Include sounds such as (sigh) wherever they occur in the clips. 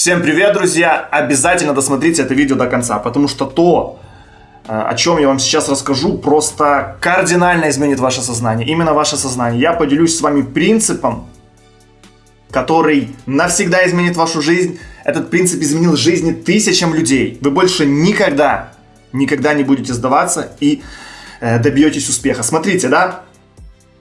Всем привет, друзья! Обязательно досмотрите это видео до конца, потому что то, э, о чем я вам сейчас расскажу, просто кардинально изменит ваше сознание. Именно ваше сознание. Я поделюсь с вами принципом, который навсегда изменит вашу жизнь. Этот принцип изменил жизни тысячам людей. Вы больше никогда, никогда не будете сдаваться и э, добьетесь успеха. Смотрите, да?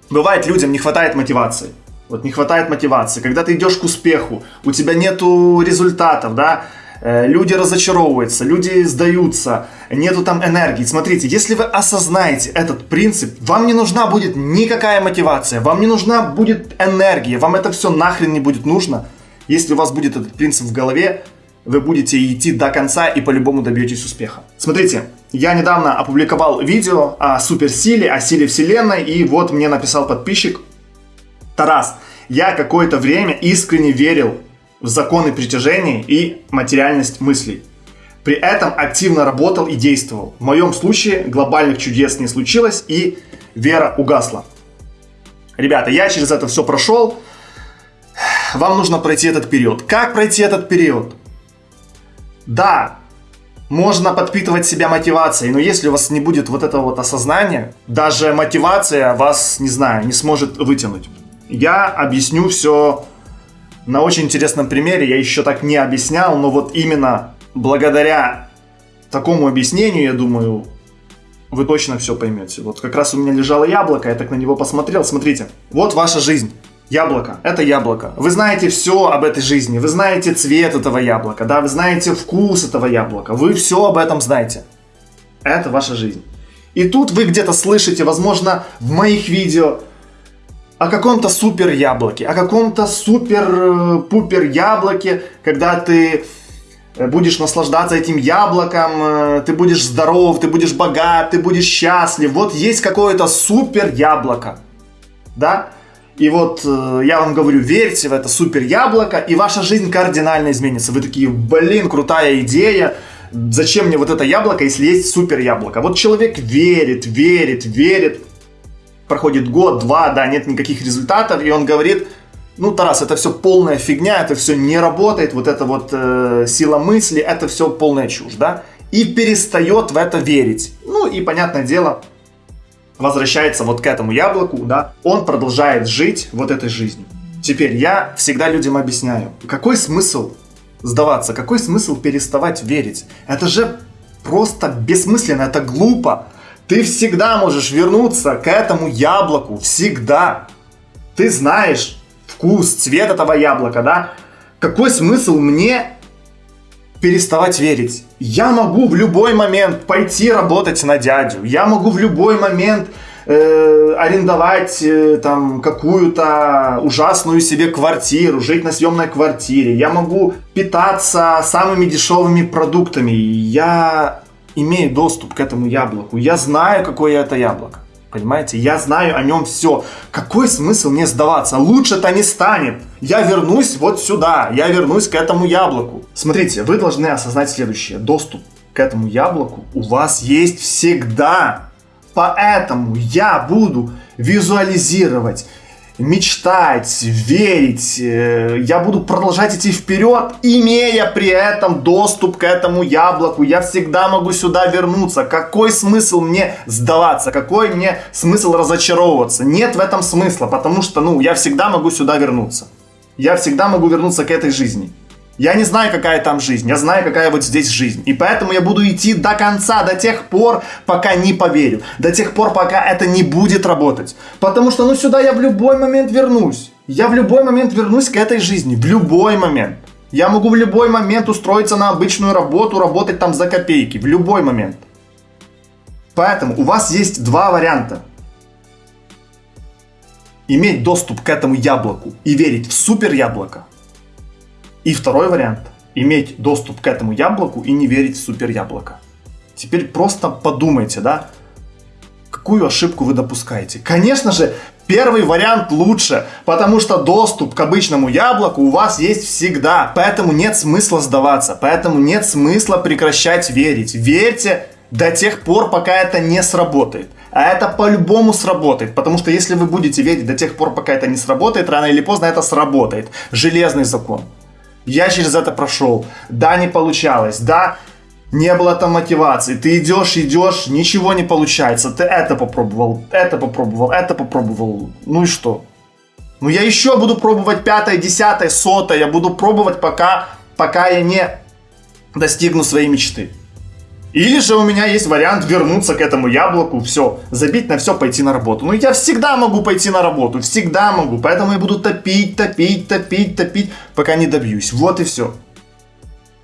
Бывает, людям не хватает мотивации. Вот не хватает мотивации. Когда ты идешь к успеху, у тебя нету результатов, да, э, люди разочаровываются, люди сдаются, нету там энергии. Смотрите, если вы осознаете этот принцип, вам не нужна будет никакая мотивация, вам не нужна будет энергия, вам это все нахрен не будет нужно. Если у вас будет этот принцип в голове, вы будете идти до конца и по-любому добьетесь успеха. Смотрите, я недавно опубликовал видео о суперсиле, о силе вселенной, и вот мне написал подписчик, Тарас, я какое-то время искренне верил в законы притяжения и материальность мыслей. При этом активно работал и действовал. В моем случае глобальных чудес не случилось и вера угасла. Ребята, я через это все прошел. Вам нужно пройти этот период. Как пройти этот период? Да, можно подпитывать себя мотивацией, но если у вас не будет вот этого вот осознания, даже мотивация вас, не знаю, не сможет вытянуть. Я объясню все на очень интересном примере. Я еще так не объяснял, но вот именно благодаря такому объяснению, я думаю, вы точно все поймете. Вот как раз у меня лежало яблоко, я так на него посмотрел. Смотрите, вот ваша жизнь. Яблоко. Это яблоко. Вы знаете все об этой жизни. Вы знаете цвет этого яблока. Да, вы знаете вкус этого яблока. Вы все об этом знаете. Это ваша жизнь. И тут вы где-то слышите, возможно, в моих видео, о каком-то супер яблоке, о каком-то супер-пупер э, яблоке, когда ты э, будешь наслаждаться этим яблоком, э, ты будешь здоров, ты будешь богат, ты будешь счастлив. Вот есть какое-то супер яблоко, да? И вот я вам говорю, верьте в это супер яблоко, и ваша жизнь кардинально изменится. Вы такие, блин, крутая идея, зачем мне вот это яблоко, если есть супер яблоко? Вот человек верит, верит, верит, проходит год, два, да, нет никаких результатов, и он говорит, ну, Тарас, это все полная фигня, это все не работает, вот эта вот э, сила мысли, это все полная чушь, да, и перестает в это верить. Ну, и, понятное дело, возвращается вот к этому яблоку, да, он продолжает жить вот этой жизнью. Теперь я всегда людям объясняю, какой смысл сдаваться, какой смысл переставать верить? Это же просто бессмысленно, это глупо. Ты всегда можешь вернуться к этому яблоку. Всегда. Ты знаешь вкус, цвет этого яблока, да? Какой смысл мне переставать верить? Я могу в любой момент пойти работать на дядю. Я могу в любой момент э, арендовать э, там какую-то ужасную себе квартиру, жить на съемной квартире. Я могу питаться самыми дешевыми продуктами. Я имею доступ к этому яблоку. Я знаю, какое это яблоко. Понимаете? Я знаю о нем все. Какой смысл мне сдаваться? Лучше-то не станет. Я вернусь вот сюда. Я вернусь к этому яблоку. Смотрите, вы должны осознать следующее. Доступ к этому яблоку у вас есть всегда. Поэтому я буду визуализировать мечтать, верить, э, я буду продолжать идти вперед, имея при этом доступ к этому яблоку. Я всегда могу сюда вернуться. Какой смысл мне сдаваться? Какой мне смысл разочаровываться? Нет в этом смысла, потому что, ну, я всегда могу сюда вернуться. Я всегда могу вернуться к этой жизни. Я не знаю, какая там жизнь, я знаю, какая вот здесь жизнь. И поэтому я буду идти до конца, до тех пор, пока не поверю. До тех пор, пока это не будет работать. Потому что, ну, сюда я в любой момент вернусь. Я в любой момент вернусь к этой жизни. В любой момент. Я могу в любой момент устроиться на обычную работу, работать там за копейки. В любой момент. Поэтому у вас есть два варианта. Иметь доступ к этому яблоку и верить в супер яблоко – и второй вариант – иметь доступ к этому яблоку и не верить в супер яблоко. Теперь просто подумайте, да, какую ошибку вы допускаете. Конечно же, первый вариант лучше, потому что доступ к обычному яблоку у вас есть всегда, поэтому нет смысла сдаваться, поэтому нет смысла прекращать верить. Верьте до тех пор, пока это не сработает. А это по-любому сработает, потому что если вы будете верить до тех пор, пока это не сработает, рано или поздно это сработает. Железный закон. Я через это прошел. Да, не получалось. Да, не было там мотивации. Ты идешь, идешь, ничего не получается. Ты это попробовал, это попробовал, это попробовал. Ну и что? Ну я еще буду пробовать пятое, десятое, сотое. Я буду пробовать, пока, пока я не достигну своей мечты. Или же у меня есть вариант вернуться к этому яблоку, все, забить на все, пойти на работу. Ну я всегда могу пойти на работу, всегда могу. Поэтому я буду топить, топить, топить, топить, пока не добьюсь. Вот и все.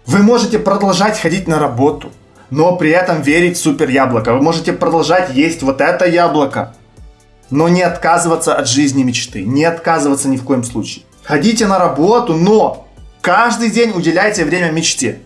Вы можете продолжать ходить на работу, но при этом верить в супер яблоко. Вы можете продолжать есть вот это яблоко, но не отказываться от жизни мечты. Не отказываться ни в коем случае. Ходите на работу, но каждый день уделяйте время мечте.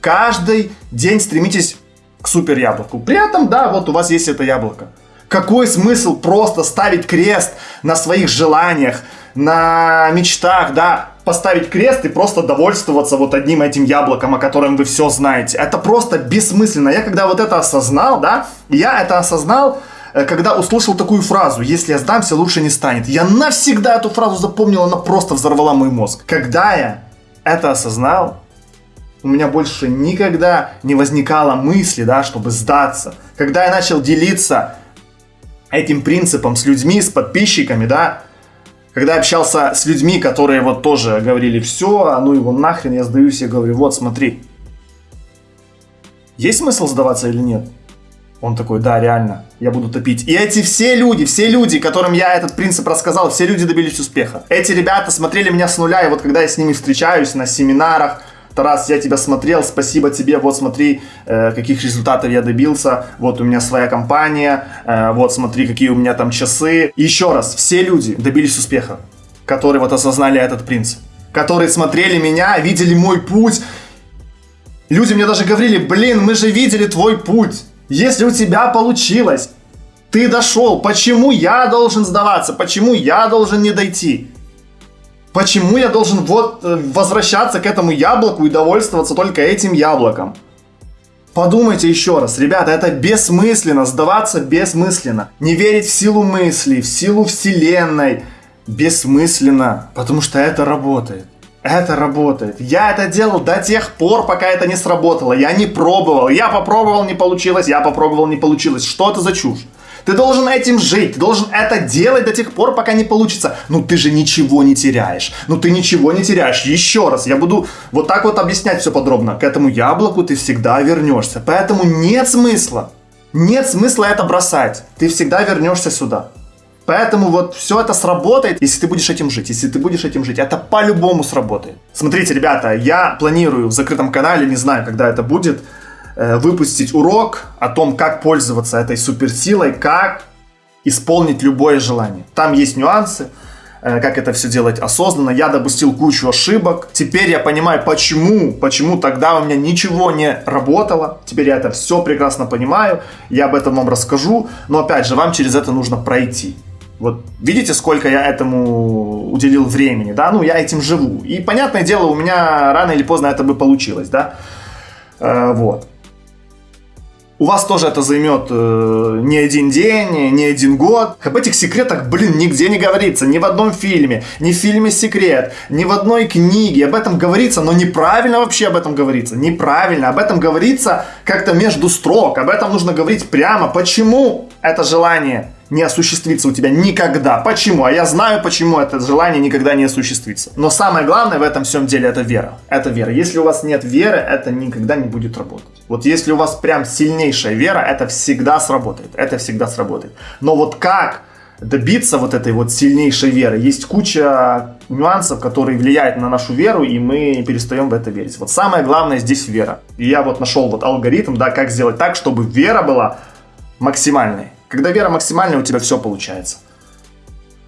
Каждый день стремитесь к супер яблоку. При этом, да, вот у вас есть это яблоко. Какой смысл просто ставить крест на своих желаниях, на мечтах, да, поставить крест и просто довольствоваться вот одним этим яблоком, о котором вы все знаете. Это просто бессмысленно. Я когда вот это осознал, да, я это осознал, э, когда услышал такую фразу «Если я сдамся, лучше не станет». Я навсегда эту фразу запомнил, она просто взорвала мой мозг. Когда я это осознал, у меня больше никогда не возникало мысли, да, чтобы сдаться. Когда я начал делиться этим принципом с людьми, с подписчиками, да, когда общался с людьми, которые вот тоже говорили, все, а ну его нахрен, я сдаюсь, я говорю, вот смотри, есть смысл сдаваться или нет? Он такой, да, реально, я буду топить. И эти все люди, все люди, которым я этот принцип рассказал, все люди добились успеха. Эти ребята смотрели меня с нуля, и вот когда я с ними встречаюсь на семинарах, Тарас, я тебя смотрел, спасибо тебе, вот смотри, э, каких результатов я добился, вот у меня своя компания, э, вот смотри, какие у меня там часы. еще раз, все люди добились успеха, которые вот осознали этот принцип, которые смотрели меня, видели мой путь. Люди мне даже говорили, блин, мы же видели твой путь, если у тебя получилось, ты дошел, почему я должен сдаваться, почему я должен не дойти? Почему я должен вот э, возвращаться к этому яблоку и довольствоваться только этим яблоком? Подумайте еще раз, ребята, это бессмысленно, сдаваться бессмысленно. Не верить в силу мысли, в силу вселенной, бессмысленно, потому что это работает. Это работает. Я это делал до тех пор, пока это не сработало. Я не пробовал. Я попробовал, не получилось. Я попробовал, не получилось. Что это за чушь? Ты должен этим жить, ты должен это делать до тех пор, пока не получится. Ну ты же ничего не теряешь. Ну ты ничего не теряешь. Еще раз, я буду вот так вот объяснять все подробно. К этому яблоку ты всегда вернешься. Поэтому нет смысла. Нет смысла это бросать. Ты всегда вернешься сюда. Поэтому вот все это сработает, если ты будешь этим жить. Если ты будешь этим жить, это по-любому сработает. Смотрите, ребята, я планирую в закрытом канале, не знаю, когда это будет, выпустить урок о том, как пользоваться этой суперсилой, как исполнить любое желание. Там есть нюансы, э, как это все делать осознанно. Я допустил кучу ошибок. Теперь я понимаю, почему, почему тогда у меня ничего не работало. Теперь я это все прекрасно понимаю. Я об этом вам расскажу. Но опять же, вам через это нужно пройти. Вот видите, сколько я этому уделил времени, да? Ну, я этим живу. И, понятное дело, у меня рано или поздно это бы получилось, да? Э, вот. У вас тоже это займет э, не один день, не один год. Об этих секретах, блин, нигде не говорится. Ни в одном фильме, ни в фильме «Секрет», ни в одной книге. Об этом говорится, но неправильно вообще об этом говорится. Неправильно. Об этом говорится как-то между строк. Об этом нужно говорить прямо. Почему это желание не осуществится у тебя никогда. Почему? А я знаю, почему это желание никогда не осуществится. Но самое главное в этом всем деле это вера. Это вера. Если у вас нет веры, это никогда не будет работать. Вот если у вас прям сильнейшая вера, это всегда сработает. Это всегда сработает. Но вот как добиться вот этой вот сильнейшей веры? Есть куча нюансов, которые влияют на нашу веру, и мы перестаем в это верить. Вот самое главное здесь вера. И я вот нашел вот алгоритм, да, как сделать так, чтобы вера была максимальной. Когда вера максимальная, у тебя все получается.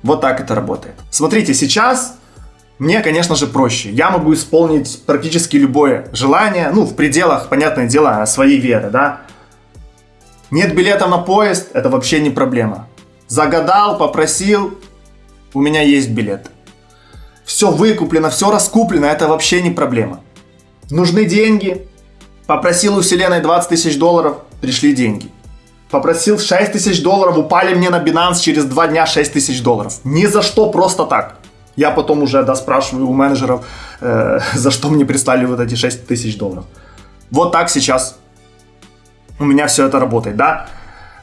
Вот так это работает. Смотрите, сейчас мне, конечно же, проще. Я могу исполнить практически любое желание, ну, в пределах, понятное дело, своей веры, да. Нет билета на поезд, это вообще не проблема. Загадал, попросил, у меня есть билет. Все выкуплено, все раскуплено, это вообще не проблема. Нужны деньги, попросил у вселенной 20 тысяч долларов, пришли деньги. Попросил 6 тысяч долларов, упали мне на Binance через 2 дня 6 тысяч долларов. Ни за что, просто так. Я потом уже, да, спрашиваю у менеджеров, э, (laughs) за что мне прислали вот эти 6 тысяч долларов. Вот так сейчас у меня все это работает, да.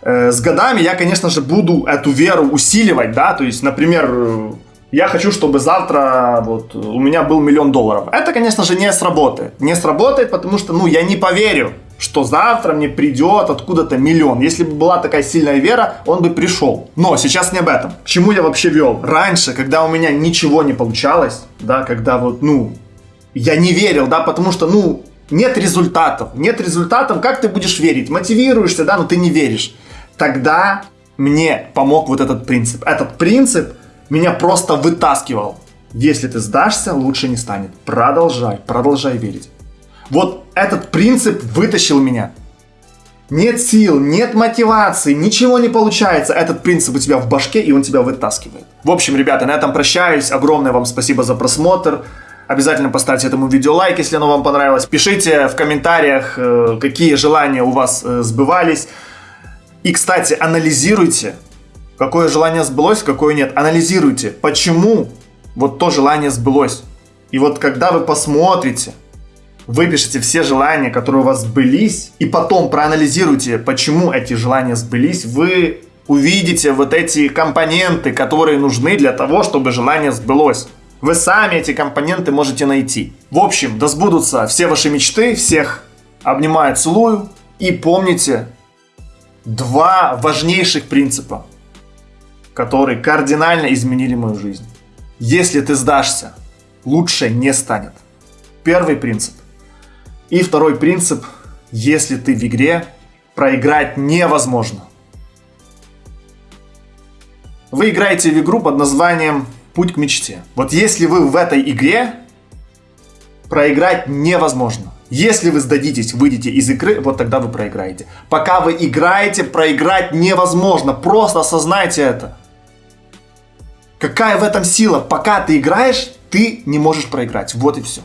Э, с годами я, конечно же, буду эту веру усиливать, да, то есть, например, э, я хочу, чтобы завтра вот у меня был миллион долларов. Это, конечно же, не сработает. Не сработает, потому что, ну, я не поверю, что завтра мне придет откуда-то миллион. Если бы была такая сильная вера, он бы пришел. Но сейчас не об этом. К чему я вообще вел? Раньше, когда у меня ничего не получалось, да, когда вот, ну, я не верил, да, потому что, ну, нет результатов. Нет результатов, как ты будешь верить? Мотивируешься, да, но ты не веришь. Тогда мне помог вот этот принцип. Этот принцип меня просто вытаскивал. Если ты сдашься, лучше не станет. Продолжай, продолжай верить. Вот этот принцип вытащил меня. Нет сил, нет мотивации, ничего не получается. Этот принцип у тебя в башке, и он тебя вытаскивает. В общем, ребята, на этом прощаюсь. Огромное вам спасибо за просмотр. Обязательно поставьте этому видео лайк, если оно вам понравилось. Пишите в комментариях, э, какие желания у вас э, сбывались. И, кстати, анализируйте, какое желание сбылось, какое нет. Анализируйте, почему вот то желание сбылось. И вот когда вы посмотрите, выпишите все желания, которые у вас сбылись, и потом проанализируйте, почему эти желания сбылись, вы увидите вот эти компоненты, которые нужны для того, чтобы желание сбылось. Вы сами эти компоненты можете найти. В общем, да сбудутся все ваши мечты, всех обнимаю, целую. И помните два важнейших принципа, которые кардинально изменили мою жизнь. Если ты сдашься, лучше не станет. Первый принцип – и второй принцип, если ты в игре, проиграть невозможно. Вы играете в игру под названием «Путь к мечте». Вот если вы в этой игре, проиграть невозможно. Если вы сдадитесь, выйдете из игры, вот тогда вы проиграете. Пока вы играете, проиграть невозможно. Просто осознайте это. Какая в этом сила? Пока ты играешь, ты не можешь проиграть. Вот и все.